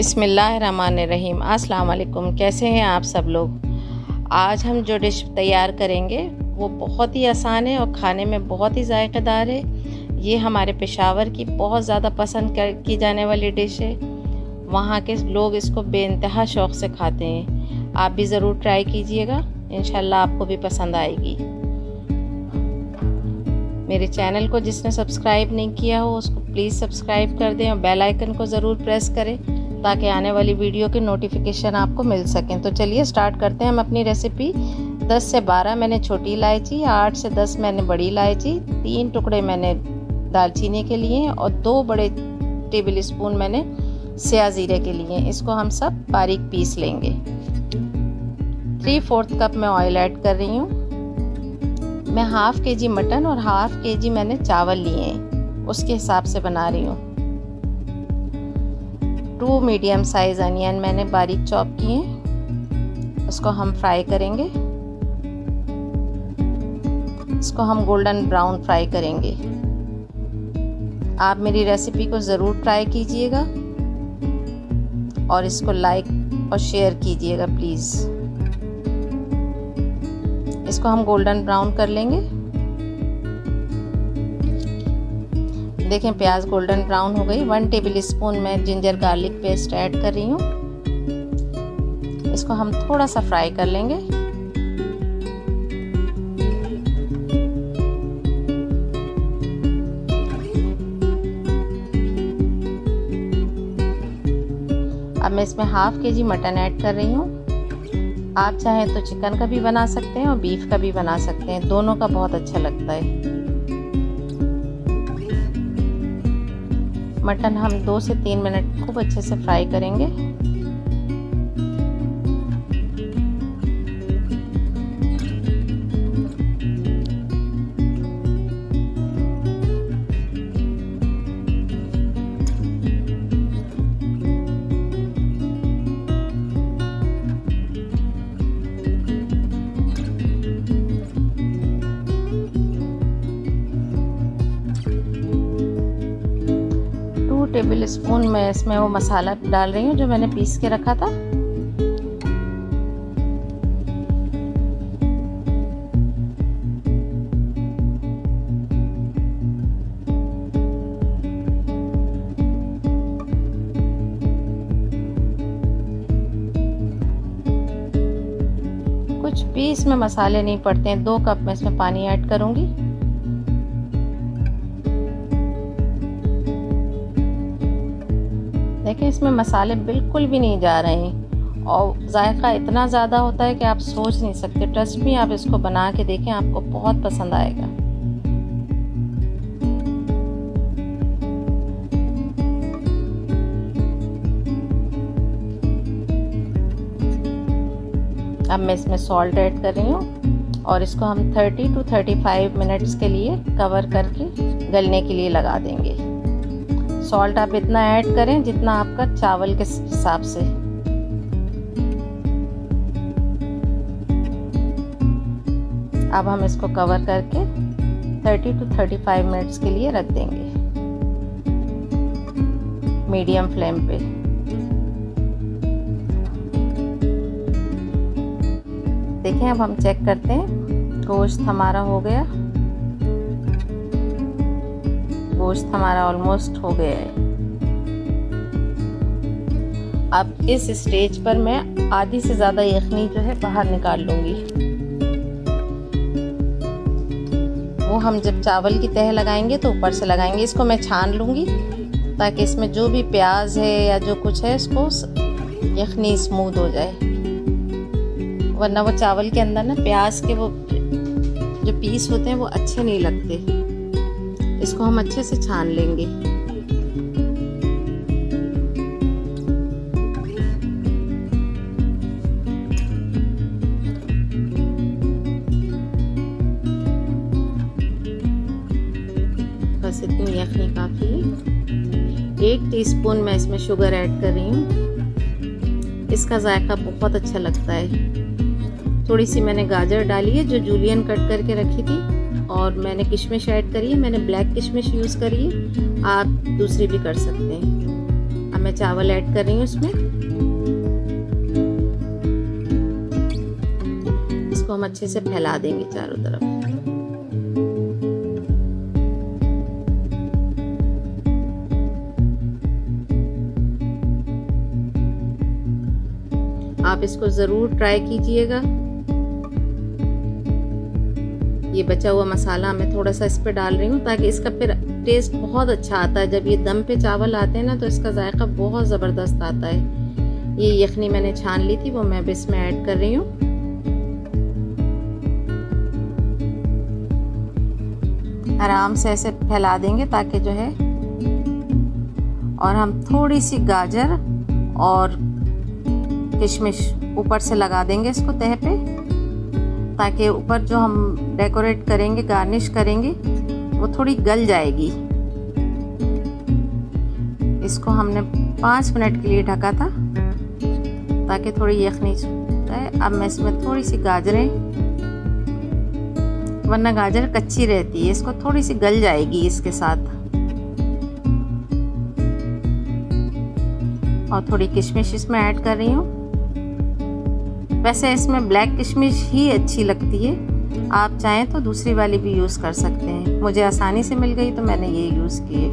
बिसमीम अस्सलाम कैसे हैं आप सब लोग? आज हम जो डिश तैयार करेंगे, वो बहुत ही आसान है और खाने में बहुत ही ज़ायक़ेदार है। ये हमारे पेशावर की बहुत ज़्यादा पसंद कर, की जाने वाली डिश है। वहाँ के लोग इसको बेानतहा शौक़ से खाते हैं। आप भी ज़रूर ट्राई कीजिएगा इन आपको भी पसंद आएगी। मेरे चैनल को जिसने सब्सक्राइब नहीं किया हो, उसको प्लीज़ सब्सक्राइब कर दें और बेल आइकन को ज़रूर प्रेस करें। ताकि आने वाली वीडियो के नोटिफिकेशन आपको मिल सकें। तो चलिए स्टार्ट करते हैं हम अपनी रेसिपी 10 से 12 मैंने छोटी इलायची 8 से 10 मैंने बड़ी इलायची, तीन टुकड़े मैंने दालचीनी के लिए और दो बड़े टेबल स्पून मैंने स्या ज़ीरे के लिए। इसको हम सब बारीक पीस लेंगे। थ्री फोर्थ कप मैं ऑयल ऐड कर रही हूँ। मैं हाफ़ के जी मटन और हाफ़ के जी मैंने चावल लिए हैं। उसके हिसाब से बना रही हूँ। टू मीडियम साइज़ अनियन मैंने बारीक चॉप किए हैं। उसको हम फ्राई करेंगे। इसको हम गोल्डन ब्राउन फ्राई करेंगे। आप मेरी रेसिपी को ज़रूर ट्राई कीजिएगा और इसको लाइक और शेयर कीजिएगा, प्लीज़। इसको हम गोल्डन ब्राउन कर लेंगे। देखें, प्याज गोल्डन ब्राउन हो गई। वन टेबल स्पून में जिंजर गार्लिक पेस्ट ऐड कर रही हूँ। इसको हम थोड़ा सा फ्राई कर लेंगे। अब मैं इसमें हाफ़ के जी मटन ऐड कर रही हूँ। आप चाहें तो चिकन का भी बना सकते हैं और बीफ का भी बना सकते हैं। दोनों का बहुत अच्छा लगता है। मटन हम दो से तीन मिनट खूब अच्छे से फ्राई करेंगे। स्पून मैं इसमें वो मसाला डाल रही हूँ, जो मैंने पीस के रखा था। कुछ भी इसमें मसाले नहीं पड़ते हैं। दो कप मैं इसमें पानी ऐड करूँगी। इसमें मसाले बिल्कुल भी नहीं जा रहे हैं। और जायका इतना ज़्यादा होता है कि आप सोच नहीं सकते। ट्रस्ट भी आप इसको बना के देखें, आपको बहुत पसंद आएगा। अब मैं इसमें सॉल्ट ऐड कर रही हूँ और इसको हम 30 टू 35 मिनट्स के लिए कवर करके गलने के लिए लगा देंगे। सॉल्ट आप इतना ऐड करें जितना आपका चावल के हिसाब से। अब हम इसको कवर करके 30 टू 35 मिनट्स के लिए रख देंगे। मीडियम फ्लेम पे। देखें, अब हम चेक करते हैं। गोश्त हमारा हो गया। गोश्त हमारा ऑलमोस्ट हो गया है। अब इस स्टेज पर मैं आधी से ज़्यादा यखनी जो है बाहर निकाल लूँगी। वो हम जब चावल की तह लगाएँगे तो ऊपर से लगाएँगे। इसको मैं छान लूँगी ताकि इसमें जो भी प्याज है या जो कुछ है, इसको यखनी स्मूथ हो जाए। वरना वो चावल के अंदर ना प्याज के वो जो पीस होते हैं वो अच्छे नहीं लगते। इसको हम अच्छे से छान लेंगे। बस इतनी यखनी काफ़ी। है एक टीस्पून मैं इसमें शुगर ऐड कर रही हूँ। इसका जायका बहुत अच्छा लगता है। थोड़ी सी मैंने गाजर डाली है, जो जूलियन कट करके रखी थी। और मैंने किशमिश ऐड करी है, मैंने ब्लैक किशमिश यूज़ करी है, आप दूसरी भी कर सकते हैं। अब मैं चावल ऐड कर रही हूँ इसमें। इसको हम अच्छे से फैला देंगे चारों तरफ़। आप इसको ज़रूर ट्राई कीजिएगा। ये बचा हुआ मसाला मैं थोड़ा सा इस पर डाल रही हूँ ताकि इसका फिर टेस्ट बहुत अच्छा आता है। जब ये दम पे चावल आते हैं ना तो इसका जायका बहुत ज़बरदस्त आता है। ये यखनी मैंने छान ली थी, वो मैं भी इसमें ऐड कर रही हूँ। आराम से ऐसे फैला देंगे ताकि जो है, और हम थोड़ी सी गाजर और किशमिश ऊपर से लगा देंगे इसको तह पे। ताकि ऊपर जो हम डेकोरेट करेंगे गार्निश करेंगे, वो थोड़ी गल जाएगी। इसको हमने पाँच मिनट के लिए ढका था, ताकि थोड़ी यखनी जाए अब मैं इसमें थोड़ी सी गाजरें, वरना गाजर कच्ची रहती है, इसको थोड़ी सी गल जाएगी इसके साथ। और थोड़ी किशमिश इसमें ऐड कर रही हूँ। वैसे इसमें ब्लैक किशमिश ही अच्छी लगती है। आप चाहें तो दूसरी वाली भी यूज़ कर सकते हैं। मुझे आसानी से मिल गई तो मैंने ये यूज़ किए।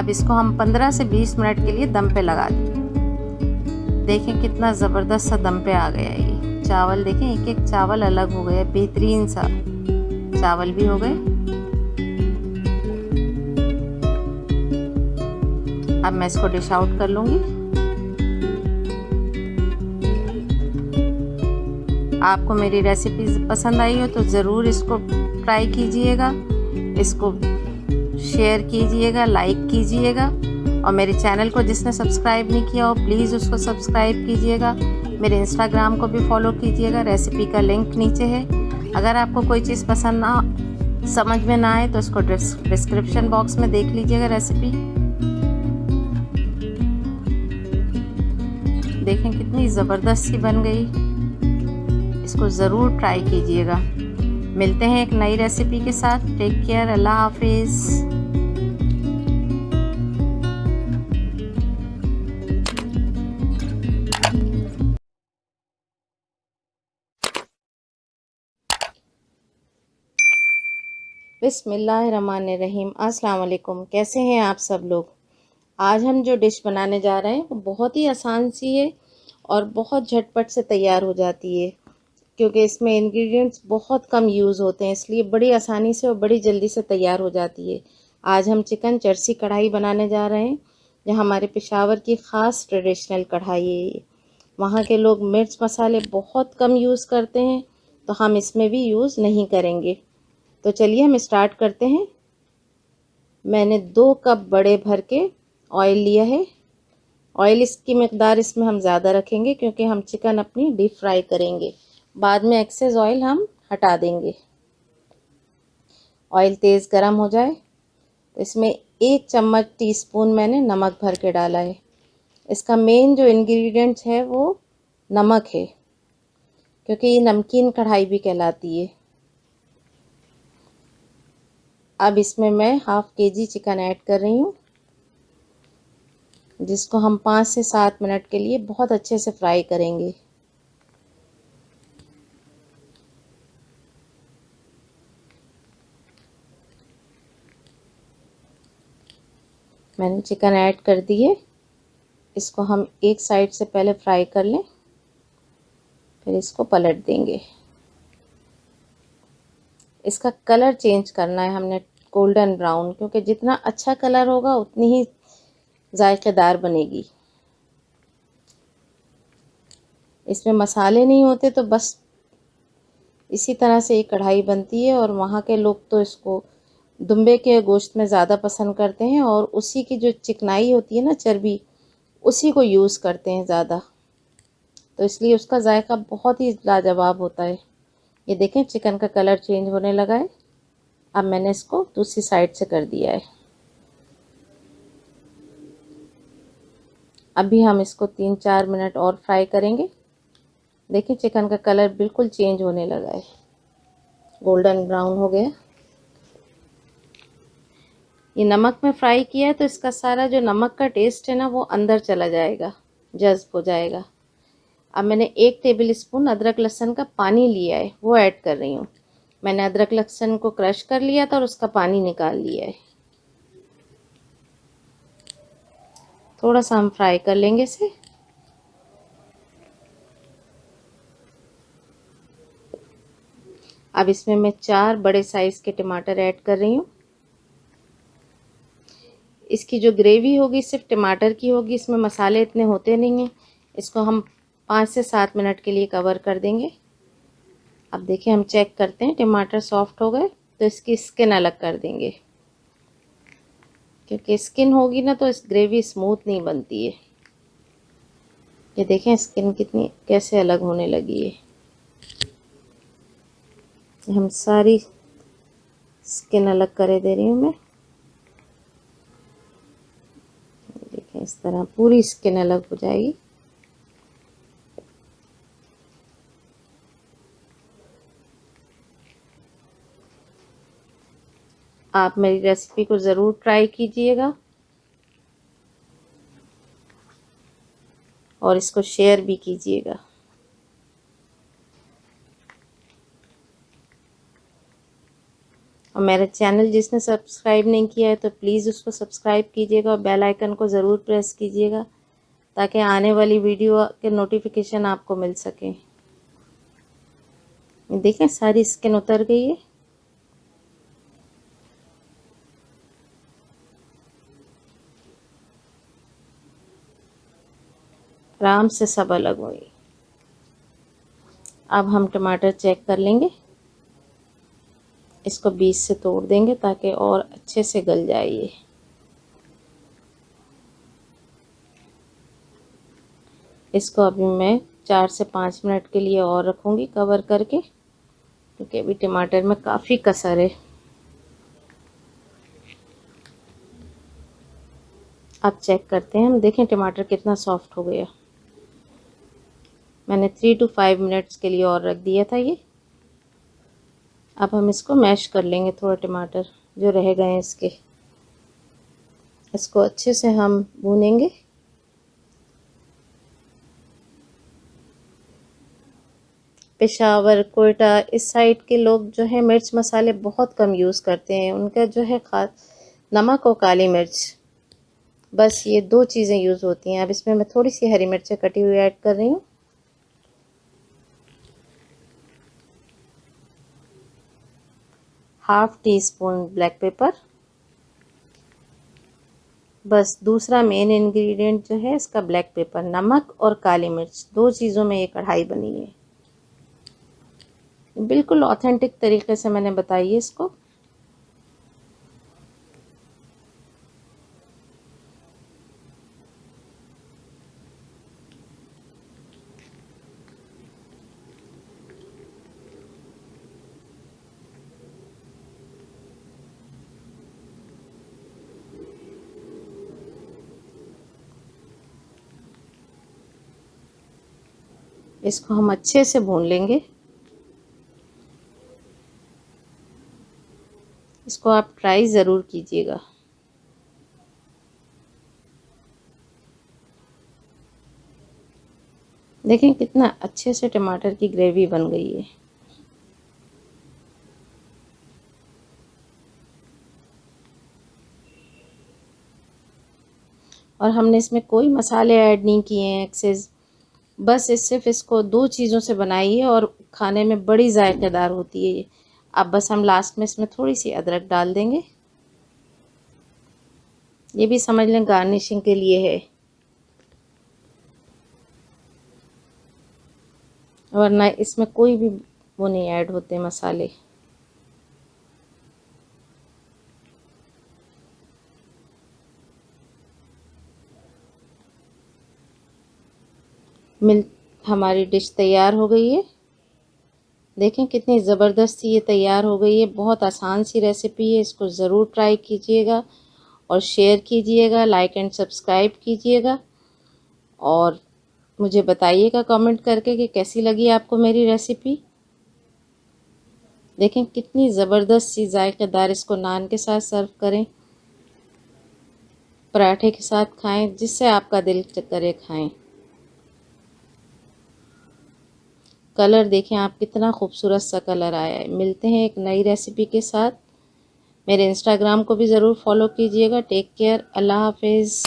अब इसको हम 15 से 20 मिनट के लिए दम पे लगा दें। देखें कितना ज़बरदस्त सा दम पे आ गया ये। चावल देखें एक एक चावल अलग हो गया बेहतरीन सा। चावल भी हो गए। अब मैं इसको डिश आउट कर लूँगी। आपको मेरी रेसिपी पसंद आई हो तो ज़रूर इसको ट्राई कीजिएगा। इसको शेयर कीजिएगा लाइक कीजिएगा। और मेरे चैनल को जिसने सब्सक्राइब नहीं किया हो प्लीज़ उसको सब्सक्राइब कीजिएगा। मेरे इंस्टाग्राम को भी फॉलो कीजिएगा रेसिपी का लिंक नीचे है। अगर आपको कोई चीज़ पसंद ना, समझ में ना आए तो इसको डिस्क्रिप्शन बॉक्स में देख लीजिएगा रेसिपी देखें कितनी ज़बरदस्त सी बन गई। इसको ज़रूर ट्राई कीजिएगा। मिलते हैं एक नई रेसिपी के साथ। टेक केयर अल्लाह हाफिज़ अस्सलाम कैसे हैं आप सब लोग? आज हम जो डिश बनाने जा रहे हैं, वो बहुत ही आसान सी है और बहुत झटपट से तैयार हो जाती है। क्योंकि इसमें इंग्रेडिएंट्स बहुत कम यूज़ होते हैं, इसलिए बड़ी आसानी से और बड़ी जल्दी से तैयार हो जाती है। आज हम चिकन चरसी कढ़ाई बनाने जा रहे हैं जो हमारे पेशावर की ख़ास ट्रेडिशनल कढ़ाई है वहाँ के लोग मिर्च मसाले बहुत कम यूज़ करते हैं तो हम इसमें भी यूज़ नहीं करेंगे। तो चलिए हम स्टार्ट करते हैं। मैंने दो कप बड़े भर के ऑयल लिया है। ऑयल इसकी मकदार इसमें हम ज़्यादा रखेंगे, क्योंकि हम चिकन अपनी डीप फ्राई करेंगे। बाद में एक्सेस ऑयल हम हटा देंगे। ऑयल तेज़ गरम हो जाए तो इसमें एक चम्मच टीस्पून मैंने नमक भर के डाला है। इसका मेन जो इंग्रेडिएंट्स है वो नमक है, क्योंकि ये नमकीन कढ़ाई भी कहलाती है। अब इसमें मैं हाफ़ के जी चिकन ऐड कर रही हूँ, जिसको हम पाँच से सात मिनट के लिए बहुत अच्छे से फ्राई करेंगे। मैंने चिकन ऐड कर दिए इसको हम एक साइड से पहले फ्राई कर लें, फिर इसको पलट देंगे। इसका कलर चेंज करना है हमने गोल्डन ब्राउन क्योंकि जितना अच्छा कलर होगा, उतनी ही जायकेदार बनेगी। इसमें मसाले नहीं होते तो बस इसी तरह से ये कढ़ाई बनती है, और वहाँ के लोग तो इसको दुम्बे के गोश्त में ज़्यादा पसंद करते हैं और उसी की जो चिकनाई होती है ना चर्बी, उसी को यूज़ करते हैं ज़्यादा। तो इसलिए उसका जायका बहुत ही लाजवाब होता है। ये देखें, चिकन का कलर चेंज होने लगा है। अब मैंने इसको दूसरी साइड से कर दिया है। अभी हम इसको तीन चार मिनट और फ्राई करेंगे। देखिए चिकन का कलर बिल्कुल चेंज होने लगा है। गोल्डन ब्राउन हो गया। ये नमक में फ्राई किया है तो इसका सारा जो नमक का टेस्ट है ना, वो अंदर चला जाएगा, जज्ब हो जाएगा। अब मैंने एक टेबल स्पून अदरक लहसन का पानी लिया है, वो ऐड कर रही हूँ। मैंने अदरक लहसन को क्रश कर लिया था और उसका पानी निकाल लिया है। थोड़ा सा हम फ्राई कर लेंगे इसे। अब इसमें मैं चार बड़े साइज़ के टमाटर ऐड कर रही हूँ। इसकी जो ग्रेवी होगी सिर्फ़ टमाटर की होगी, इसमें मसाले इतने होते नहीं हैं। इसको हम पाँच से सात मिनट के लिए कवर कर देंगे। अब देखिए, हम चेक करते हैं, टमाटर सॉफ्ट हो गए तो इसकी स्किन अलग कर देंगे। क्योंकि स्किन होगी ना तो इस ग्रेवी स्मूथ नहीं बनती है। ये देखें, स्किन कितनी, कैसे अलग होने लगी है। हम सारी स्किन अलग करे दे रही हूँ मैं। इस तरह पूरी स्किन अलग हो जाएगी। आप मेरी रेसिपी को ज़रूर ट्राई कीजिएगा। और इसको शेयर भी कीजिएगा। और मेरा चैनल जिसने सब्सक्राइब नहीं किया है तो प्लीज़ उसको सब्सक्राइब कीजिएगा और बेल आइकन को ज़रूर प्रेस कीजिएगा, ताकि आने वाली वीडियो के नोटिफिकेशन आपको मिल सके। देखें, सारी स्किन उतर गई है। आराम से सब अलग हुई अब हम टमाटर चेक कर लेंगे। इसको बीच से तोड़ देंगे ताकि और अच्छे से गल ये। इसको अभी मैं चार से पाँच मिनट के लिए और रखूँगी कवर करके, क्योंकि अभी टमाटर में काफ़ी कसर है। अब चेक करते हैं। हम देखें टमाटर कितना सॉफ्ट हो गया। मैंने थ्री टू फाइव मिनट्स के लिए और रख दिया था ये। अब हम इसको मैश कर लेंगे थोड़ा टमाटर जो रह गए हैं इसके। इसको अच्छे से हम भूनेंगे। पेशावर कोयटा इस साइड के लोग जो है मिर्च मसाले बहुत कम यूज़ करते हैं। उनका जो है खास नमक और काली मिर्च। बस ये दो चीज़ें यूज़ होती हैं। अब इसमें मैं थोड़ी सी हरी मिर्चें कटी हुई ऐड कर रही हूँ। Half teaspoon black pepper. बस दूसरा मेन इंग्रेडिएंट जो है, इसका ब्लैक पेपर, नमक और काली मिर्च। दो चीज़ों में ये कढ़ाई बनी है। बिल्कुल ऑथेंटिक तरीके से मैंने बताई है इसको। इसको हम अच्छे से भून लेंगे। इसको आप ट्राई ज़रूर कीजिएगा। देखें कितना अच्छे से टमाटर की ग्रेवी बन गई है। और हमने इसमें कोई मसाले ऐड नहीं किए हैं एक्सेस बस इस सिर्फ़ इसको दो चीज़ों से बनाइए और खाने में बड़ी जायकेदार होती है ये। अब बस हम लास्ट में इसमें थोड़ी सी अदरक डाल देंगे। ये भी समझ लें गार्निशिंग के लिए है। वरना इसमें कोई भी वो नहीं ऐड होते मसाले। मिल, हमारी डिश तैयार हो गई है। देखें कितनी ज़बरदस्त सी ये तैयार हो गई है। बहुत आसान सी रेसिपी है, इसको ज़रूर ट्राई कीजिएगा और शेयर कीजिएगा लाइक एंड सब्सक्राइब कीजिएगा और मुझे बताइएगा कमेंट करके कि कैसी लगी आपको मेरी रेसिपी देखें कितनी ज़बरदस्त सी जायकेदार इसको नान के साथ सर्व करें, पराठे के साथ खाएँ, जिससे आपका दिल करे खाएँ। कलर देखें, आप कितना खूबसूरत सा कलर आया है। मिलते हैं एक नई रेसिपी के साथ। मेरे इंस्टाग्राम को भी ज़रूर फॉलो कीजिएगा। टेक केयर अल्लाह हाफिज़।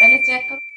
पहले चेक करो।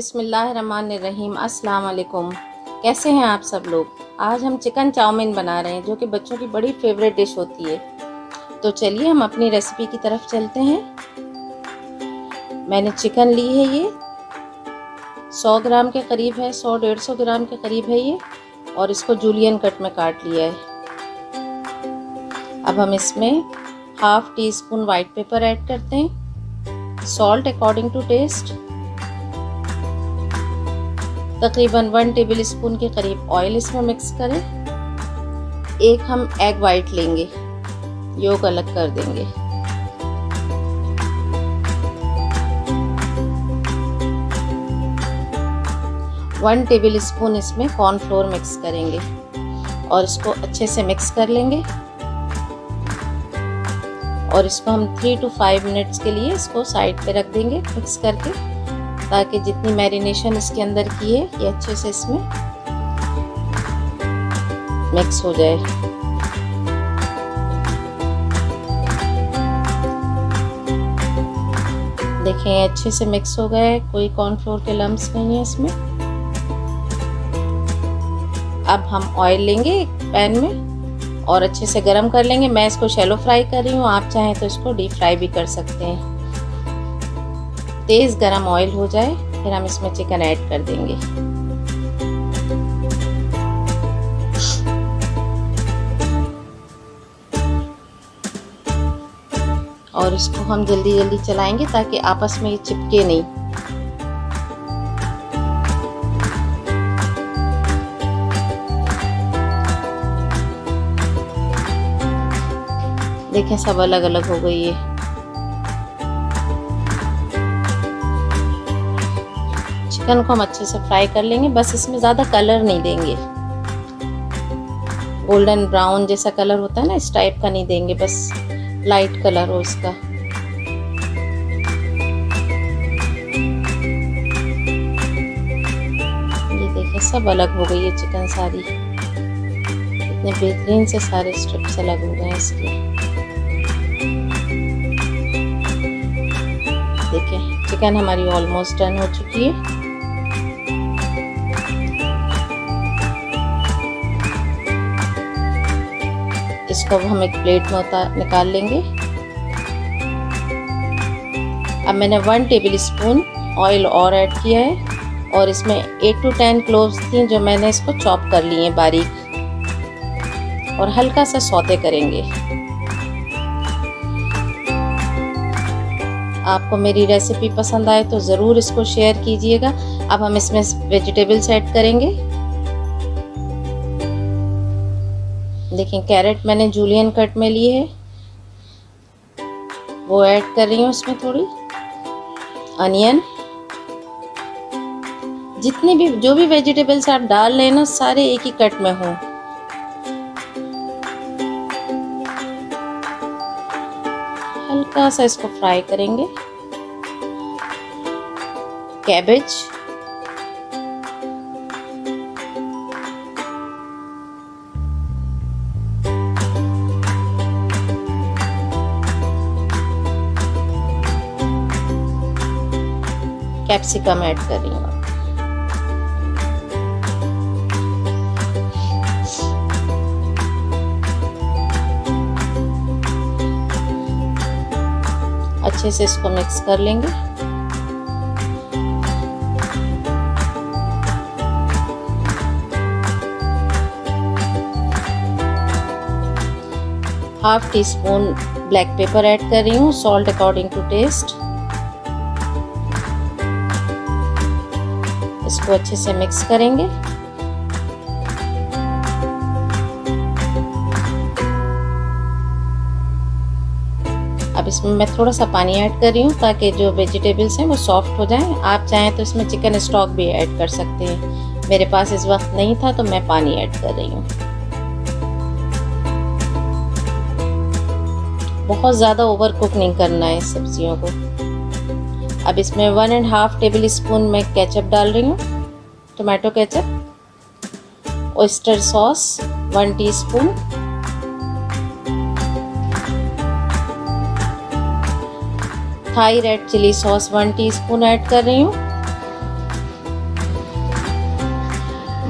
बिसमीम वालेकुम कैसे हैं आप सब लोग? आज हम चिकन चाउमीन बना रहे हैं, जो कि बच्चों की बड़ी फेवरेट डिश होती है। तो चलिए हम अपनी रेसिपी की तरफ़ चलते हैं। मैंने चिकन ली है ये। 100 ग्राम के करीब है 100 डेढ़ सौ ग्राम के करीब है ये, और इसको जूलियन कट में काट लिया है। अब हम इसमें half teaspoon white pepper add करते हैं। Salt according to taste. तकरीबन वन टेबल स्पून के करीब ऑयल इसमें मिक्स करें। एक हम एग वाइट लेंगे। योग अलग कर देंगे। वन टेबल स्पून इसमें कॉर्नफ्लोर मिक्स करेंगे और इसको अच्छे से मिक्स कर लेंगे। और इसको हम थ्री टू फाइव मिनट्स के लिए इसको साइड पे रख देंगे मिक्स करके। ताकि जितनी मैरिनेशन इसके अंदर की है, ये अच्छे से इसमें मिक्स हो जाए। देखें अच्छे से मिक्स हो गए। कोई कॉर्नफ्लोर के लम्स नहीं है इसमें। अब हम ऑयल लेंगे एक पैन में और अच्छे से गरम कर लेंगे। मैं इसको शैलो फ्राई कर रही हूँ। आप चाहें तो इसको डीप फ्राई भी कर सकते हैं। तेज़ गरम ऑयल हो जाए, फिर हम इसमें चिकन ऐड कर देंगे। और इसको हम जल्दी जल्दी चलाएँगे ताकि आपस में ये चिपके नहीं। देखें, सब अलग अलग हो गई है। चिकन को हम अच्छे से फ्राई कर लेंगे। बस इसमें ज़्यादा कलर नहीं देंगे। गोल्डन ब्राउन जैसा कलर होता है ना, इस टाइप का नहीं देंगे, बस लाइट कलर हो इसका। ये देखिए, सब अलग हो गई है चिकन सारी। इतने बेहतरीन से सारे स्ट्रिप्स अलग हो गए हैं इसके। देखिए, चिकन हमारी ऑलमोस्ट डन हो चुकी है। इसको अब हम एक प्लेट में निकाल लेंगे। अब मैंने वन टेबल स्पून ऑयल और ऐड किया है और इसमें एट टू टेन क्लोव्स थी जो मैंने इसको चॉप कर लिए हैं बारीक। और हल्का सा सौते करेंगे। आपको मेरी रेसिपी पसंद आए तो ज़रूर इसको शेयर कीजिएगा। अब हम इसमें वेजिटेबल्स ऐड करेंगे। देखिए कैरेट मैंने जूलियन कट में ली है। वो ऐड कर रही हूँ उसमें थोड़ी। अनियन जितनी भी, जो भी वेजिटेबल्स आप डाल रहे हैं ना, सारे एक ही कट में हो। हल्का सा इसको फ्राई करेंगे। कैबेज कैप्सिकम ऐड कर रही हूँ। अच्छे से इसको मिक्स कर लेंगे। Half teaspoon black pepper add कर रही हूँ सॉल्ट अकॉर्डिंग टू टेस्ट इसको अच्छे से मिक्स करेंगे। अब इसमें मैं थोड़ा सा पानी ऐड कर रही हूँ ताकि जो वेजिटेबल्स हैं वो सॉफ्ट हो जाएँ। आप चाहें तो इसमें चिकन स्टॉक भी ऐड कर सकते हैं। मेरे पास इस वक्त नहीं था तो मैं पानी ऐड कर रही हूँ। बहुत ज़्यादा ओवर कुक नहीं करना है सब्जियों को। अब इसमें one and half tablespoon मैं केचप डाल रही हूँ tomato ketchup oyster sauce one teaspoon Thai red chilli sauce one teaspoon add कर रही हूँ.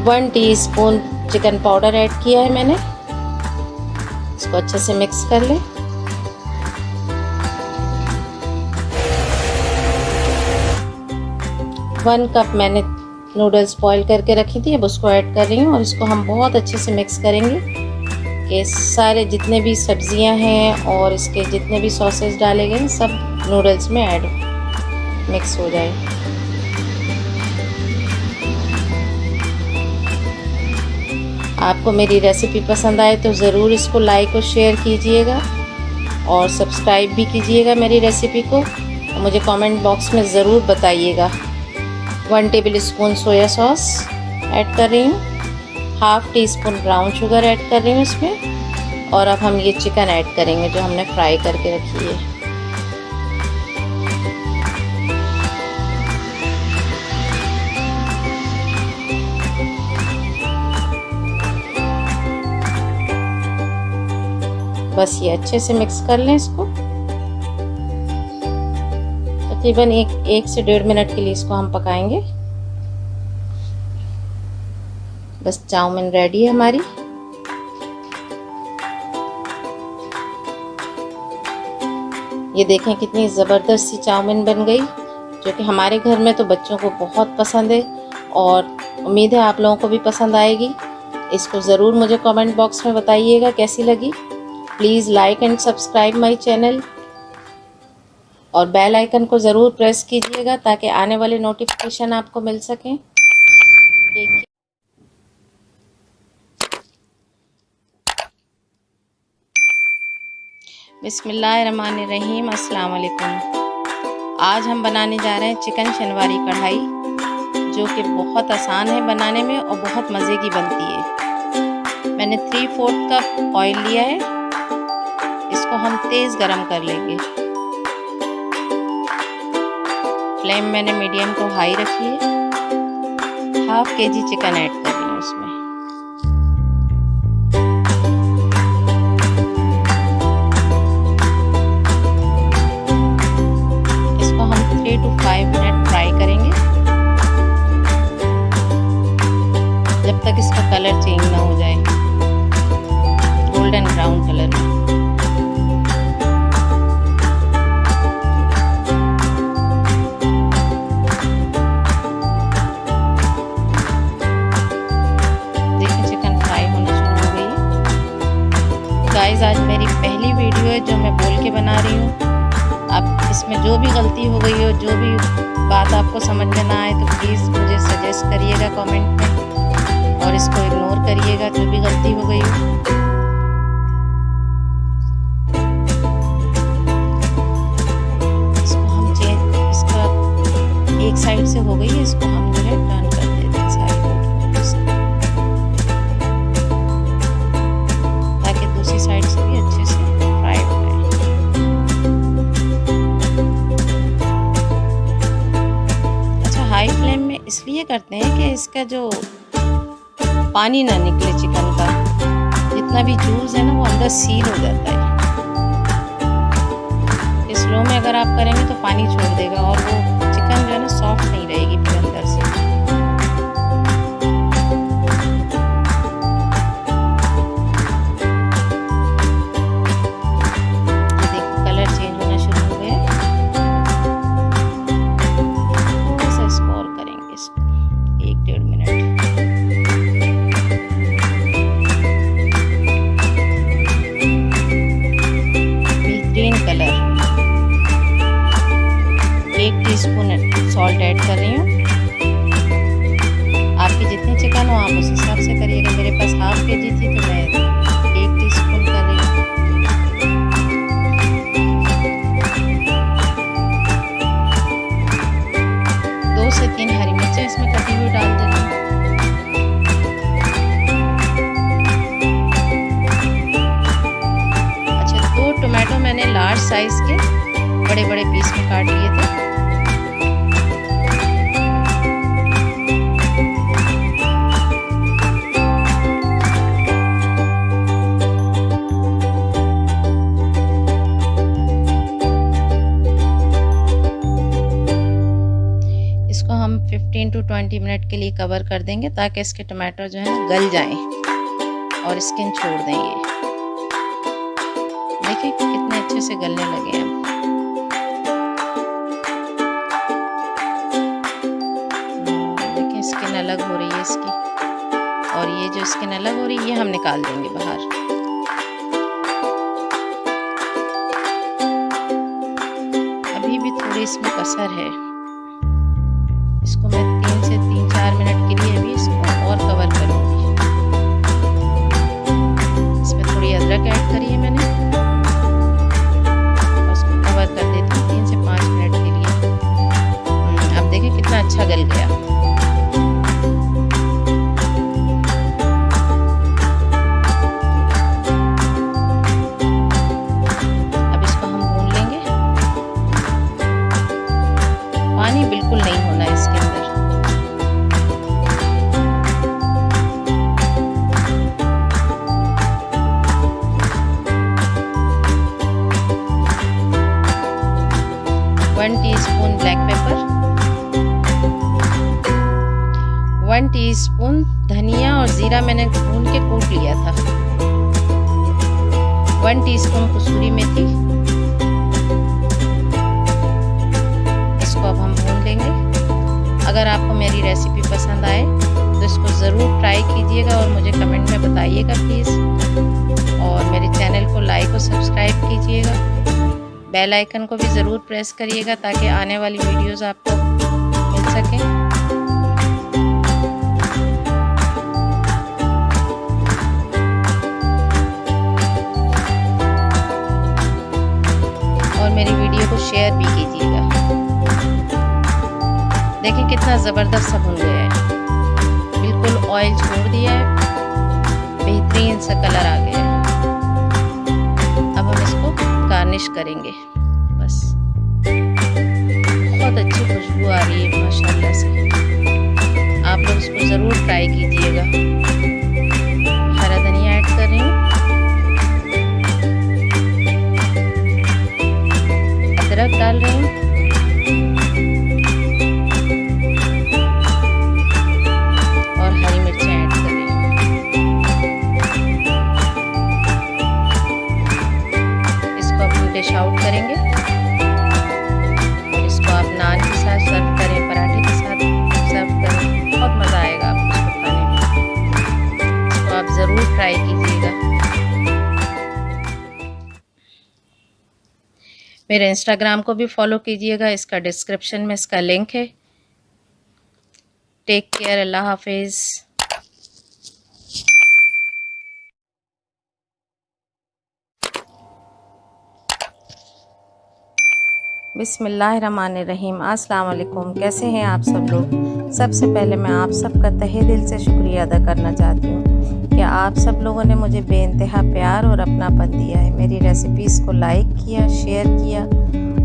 One teaspoon chicken powder add किया है मैंने। इसको अच्छे से मिक्स कर लें। वन कप मैंने नूडल्स बॉईल करके रखी थी, अब उसको ऐड कर रही हूँ और इसको हम बहुत अच्छे से मिक्स करेंगे। कि सारे जितने भी सब्ज़ियाँ हैं और इसके जितने भी सॉसेस डाले गए, सब नूडल्स में ऐड मिक्स हो जाए। आपको मेरी रेसिपी पसंद आए तो ज़रूर इसको लाइक और शेयर कीजिएगा और सब्सक्राइब भी कीजिएगा मेरी रेसिपी को। मुझे कमेंट बॉक्स में ज़रूर बताइएगा। One tablespoon soya sauce add कर रही हूँ half teaspoon brown sugar add कर रही हूँ इसमें. और अब हम ये चिकन ऐड करेंगे जो हमने फ्राई करके रखी है. बस ये अच्छे से मिक्स कर लें इसको. तकरीबन एक एक से डेढ़ मिनट के लिए इसको हम पकाएँगे। बस चाउमीन रेडी है हमारी। ये देखें कितनी ज़बरदस्त सी चाउमीन बन गई, जो कि हमारे घर में तो बच्चों को बहुत पसंद है और उम्मीद है आप लोगों को भी पसंद आएगी। इसको ज़रूर मुझे कमेंट बॉक्स में बताइएगा कैसी लगी। Please like and subscribe my channel और बेल आइकन को ज़रूर प्रेस कीजिएगा ताकि आने वाले नोटिफिकेशन आपको मिल सकें। बिसमीम अस्सलाम वालेकुम आज हम बनाने जा रहे हैं चिकन शनवारी कढ़ाई, जो कि बहुत आसान है बनाने में और बहुत मज़े की बनती है। मैंने थ्री फोर्थ कप ऑयल लिया है। इसको हम तेज़ गरम कर लेंगे। फ्लेम मैंने मीडियम को हाई रखी है। हाफ़ के जी चिकन ऐड कर रही हूँ उसमें। इसको हम three to five minute fry करेंगे। जब तक इसका कलर चेंज ना हो जाए। गोल्डन ब्राउन कलर में जो मैं बोल के बना रही हूँ। अब इसमें जो भी गलती हो गई हो, जो भी बात आपको समझ में ना आए तो प्लीज़ मुझे सजेस्ट करिएगा कमेंट में और इसको इग्नोर करिएगा, जो भी गलती हो गई हो। इसको हम चेंज इसका एक साइड से हो गई है, इसको हम इसका जो पानी ना निकले चिकन का, जितना भी जूस है ना, वो अंदर सील हो जाता है। स्लो में अगर आप करेंगे तो पानी छोड़ देगा और वो चिकन जो है ना सॉफ्ट नहीं रहेगी फिर बड़े बड़े पीस में काट लिए थे। इसको हम 15 टू 20 मिनट के लिए कवर कर देंगे ताकि इसके टमाटर जो है, गल जाएँ और स्किन छोड़ दें ये। देखिए कितने अच्छे से गलने लगे हैं। अलग हो रही है इसकी। और ये जो स्किन अलग हो रही है, ये हम निकाल देंगे बाहर। अभी भी थोड़ी इसमें कसर है। करिएगा ताकि आने वाली वीडियोस आपको मिल सकें। और मेरी वीडियो को शेयर भी कीजिएगा। देखिए कितना ज़बरदस्त सा भुन गया है। बिल्कुल ऑयल छोड़ दिया है। बेहतरीन सा कलर आ गया है। अब हम इसको गार्निश करेंगे। खुशबू आ रही है, माशाल्लाह से। आप लोग इसको ज़रूर ट्राई कीजिएगा। हरा धनिया ऐड कर रही हूँ। अदरक डाल रही हूँ। डिश आउट करेंगे। मेरे इंस्टाग्राम को भी फॉलो कीजिएगा, इसका डिस्क्रिप्शन में इसका लिंक है। टेक केयर अल्लाह हाफिज़ बिसमीम अस्सलाम कैसे हैं आप सब लोग? सबसे पहले मैं आप सबका तहे दिल से शुक्रिया अदा करना चाहती हूँ। कि आप सब लोगों ने मुझे बेानतहा प्यार और अपनापन दिया है? मेरी रेसिपीज़ को लाइक किया शेयर किया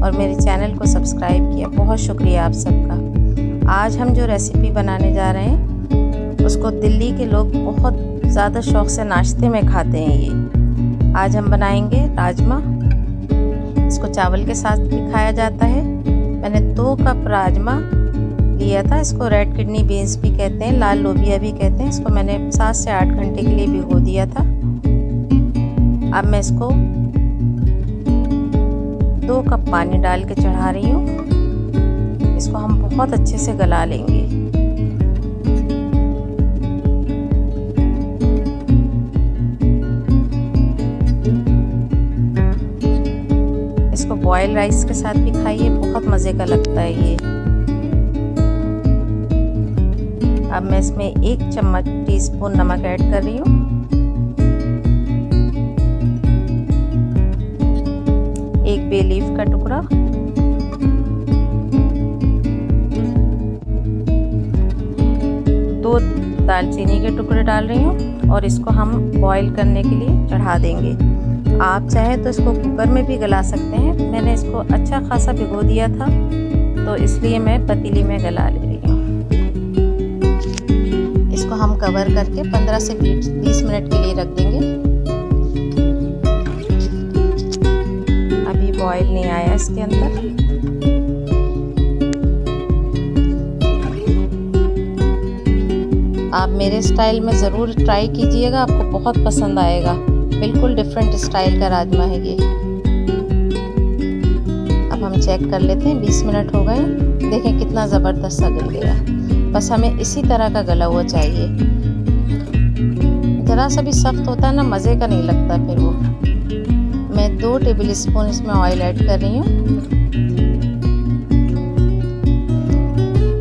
और मेरे चैनल को सब्सक्राइब किया। बहुत शुक्रिया आप सबका। आज हम जो रेसिपी बनाने जा रहे हैं, उसको दिल्ली के लोग बहुत ज़्यादा शौक़ से नाश्ते में खाते हैं ये। आज हम बनाएँगे राजमा। इसको चावल के साथ भी खाया जाता है। मैंने दो कप राजमा लिया था, इसको रेड किडनी बीन्स भी कहते हैं, लाल लोबिया भी कहते हैं, इसको मैंने सात से आठ घंटे के लिए भिगो दिया था। अब मैं इसको दो कप पानी डाल के चढ़ा रही हूँ। इसको हम बहुत अच्छे से गला लेंगे। इसको बॉयल राइस के साथ भी खाइए, बहुत मज़े का लगता है ये। अब मैं इसमें एक चम्मच टीस्पून नमक ऐड कर रही हूँ। एक बे लीफ का टुकड़ा। दो दालचीनी के टुकड़े डाल रही हूँ और इसको हम बॉईल करने के लिए चढ़ा देंगे। आप चाहें तो इसको कुकर में भी गला सकते हैं। मैंने इसको अच्छा खासा भिगो दिया था तो इसलिए मैं पतीली में गला ले। हम कवर करके 15 से 20 मिनट के लिए रख देंगे। अभी बॉईल नहीं आया इसके अंदर। आप मेरे स्टाइल में ज़रूर ट्राई कीजिएगा, आपको बहुत पसंद आएगा। बिल्कुल डिफरेंट स्टाइल का राजमा है ये। अब हम चेक कर लेते हैं 20 मिनट हो गए। देखें कितना ज़बरदस्त सा गल गया। बस हमें इसी तरह का गला हुआ चाहिए। ज़रा सा भी सख्त होता है ना, मज़े का नहीं लगता फिर वो। मैं दो टेबल स्पून इसमें ऑयल ऐड कर रही हूँ।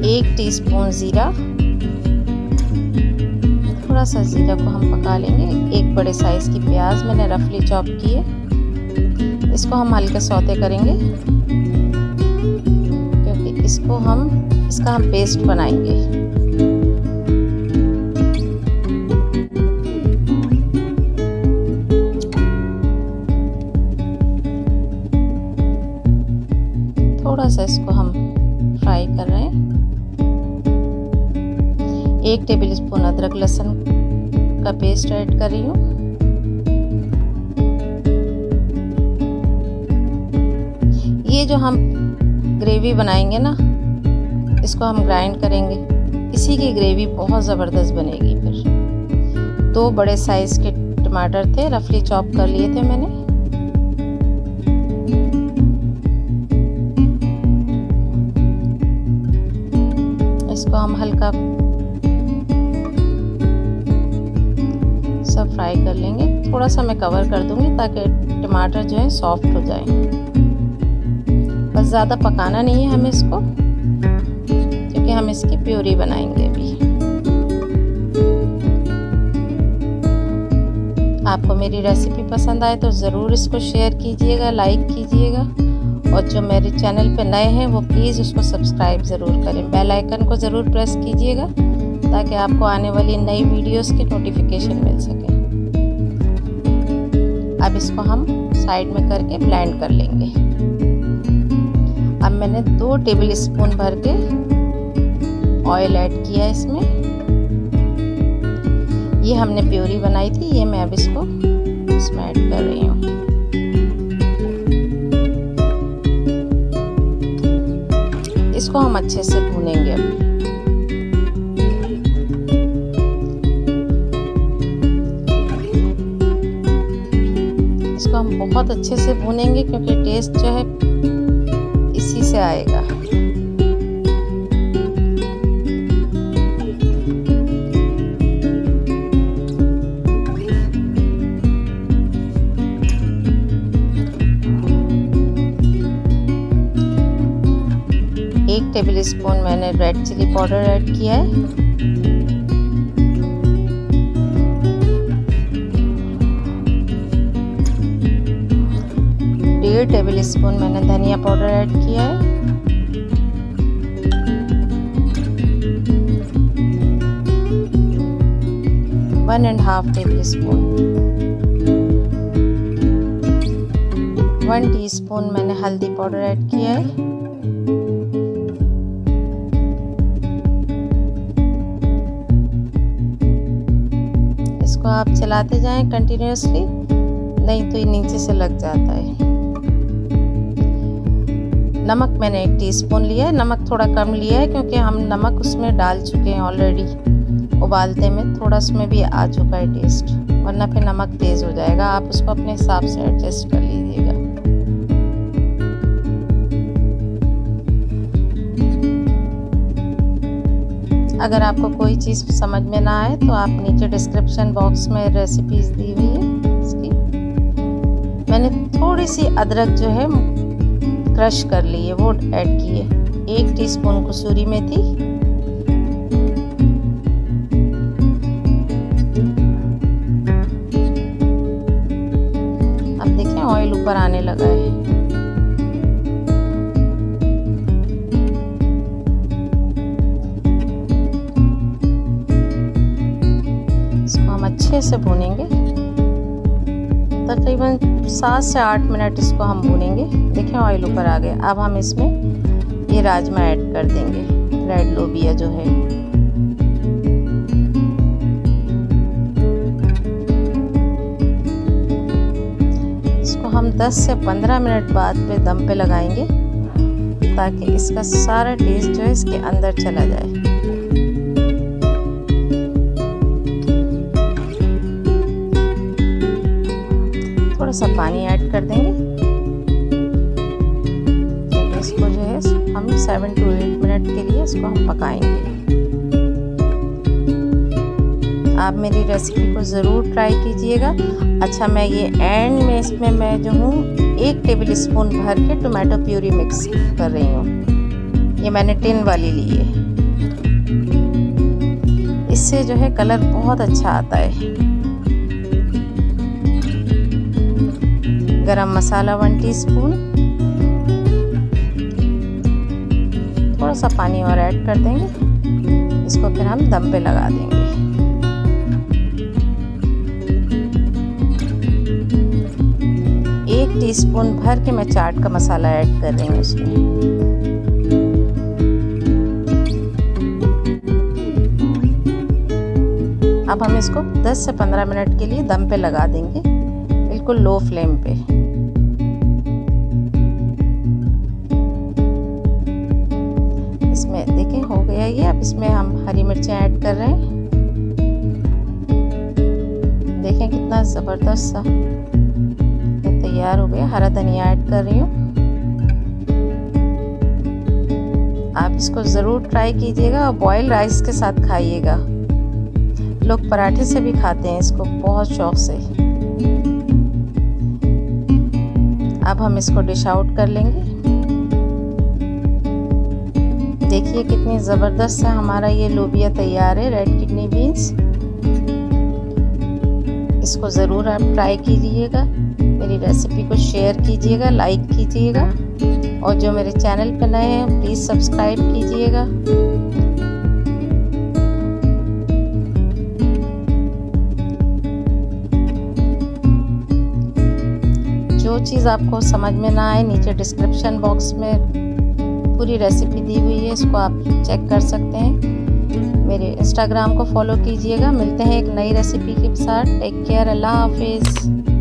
एक टीस्पून ज़ीरा। थोड़ा सा ज़ीरा को हम पका लेंगे। एक बड़े साइज़ की प्याज मैंने रफली चॉप की है। इसको हम हल्के सौते करेंगे। क्योंकि इसको हम इसका हम पेस्ट बनाएँगे। थोड़ा सा इसको हम फ्राई कर रहे हैं। एक टेबल स्पून अदरक लहसुन का पेस्ट ऐड कर रही हूँ। ये जो हम ग्रेवी बनाएँगे ना इसको हम ग्राइंड करेंगे। इसी की ग्रेवी बहुत ज़बरदस्त बनेगी फिर। दो बड़े साइज़ के टमाटर थे रफली चॉप कर लिए थे मैंने। इसको हम हल्का सब फ्राई कर लेंगे। थोड़ा सा मैं कवर कर दूँगी ताकि टमाटर जो है सॉफ्ट हो जाए। बस ज़्यादा पकाना नहीं है हमें इसको। क्योंकि हम इसकी प्योरी बनाएँगे भी। आपको मेरी रेसिपी पसंद आए तो ज़रूर इसको शेयर कीजिएगा लाइक कीजिएगा। और जो मेरे चैनल पे नए हैं, वो प्लीज़ उसको सब्सक्राइब ज़रूर करें। बेल आइकन को ज़रूर प्रेस कीजिएगा, ताकि आपको आने वाली नई वीडियोस की नोटिफिकेशन मिल सके। अब इसको हम साइड में करके ब्लेंड कर लेंगे। अब मैंने दो टेबल स्पून भर के ऑयल ऐड किया इसमें। ये हमने प्योरी बनाई थी, ये मैं अब इसको इसमें ऐड कर रही हूँ। इसको हम अच्छे से भूनेंगे अब। इसको हम बहुत अच्छे से भूनेंगे क्योंकि टेस्ट जो है इसी से आएगा। स्पून मैंने रेड चिली पाउडर ऐड किया है। डेढ़ टेबल स्पून मैंने धनिया पाउडर ऐड किया है। One and half tablespoon one teaspoon मैंने हल्दी पाउडर ऐड किया है। आप चलाते जाएँ कंटिन्यूसली नहीं तो ये नीचे से लग जाता है। नमक मैंने एक टीस्पून लिया है, नमक थोड़ा कम लिया है क्योंकि हम नमक उसमें डाल चुके हैं ऑलरेडी उबालते में थोड़ा उसमें भी आ चुका है टेस्ट वरना फिर नमक तेज़ हो जाएगा। आप उसको अपने हिसाब से एडजस्ट कर लीजिएगा। अगर आपको कोई चीज़ समझ में ना आए तो आप नीचे डिस्क्रिप्शन बॉक्स में रेसिपीज़ दी हुई है इसकी। मैंने थोड़ी सी अदरक जो है क्रश कर ली है, वो ऐड की है। एक टीस्पून कसूरी मेथी। अब देखें ऑयल ऊपर आने लगा है। से भूनेंगे। तकरीबन सात से आठ मिनट इसको हम भूनेंगे। देखें ऑयल ऊपर आ गया। अब हम इसमें ये राजमा ऐड कर देंगे। रेड लोबिया जो है। इसको हम 10 से 15 मिनट बाद पे दम पे लगाएँगे ताकि इसका सारा टेस्ट जो है इसके अंदर चला जाए। सा पानी ऐड कर देंगे। इसको जो है, हम सेवन टू एट मिनट के लिए इसको हम पकाएँगे। आप मेरी रेसिपी को ज़रूर ट्राई कीजिएगा। अच्छा मैं ये एंड में इसमें मैं जो हूँ, एक टेबल स्पून भर के टोमेटो प्यूरी मिक्स कर रही हूँ। ये मैंने टिन वाली ली है। इससे जो है कलर बहुत अच्छा आता है। गरम मसाला वन टीस्पून थोड़ा सा पानी और ऐड कर देंगे। इसको फिर हम दम पे लगा देंगे। एक टीस्पून भर के मैं चाट का मसाला ऐड कर रही हूँ उसमें अब हम इसको 10 से 15 मिनट के लिए दम पे लगा देंगे। बिल्कुल लो फ्लेम पे। कर रही हूँ। आप इसको ज़रूर ट्राई कीजिएगा और बॉयल राइस के साथ खाइएगा। लोग पराठे से भी खाते हैं, इसको बहुत शौक से। अब हम इसको डिश आउट कर लेंगे। देखिए कितनी ज़बरदस्त से हमारा ये लोबिया तैयार है रेड किडनी बीन्स इसको ज़रूर आप ट्राई कीजिएगा। मेरी रेसिपी को शेयर कीजिएगा लाइक कीजिएगा और जो मेरे चैनल पर नए हैं प्लीज़ सब्सक्राइब कीजिएगा। जो चीज़ आपको समझ में ना आए, नीचे डिस्क्रिप्शन बॉक्स में पूरी रेसिपी दी हुई है, इसको आप चेक कर सकते हैं। मेरे इंस्टाग्राम को फॉलो कीजिएगा। मिलते हैं एक नई रेसिपी के साथ। टेक केयर अल्लाह हाफिज़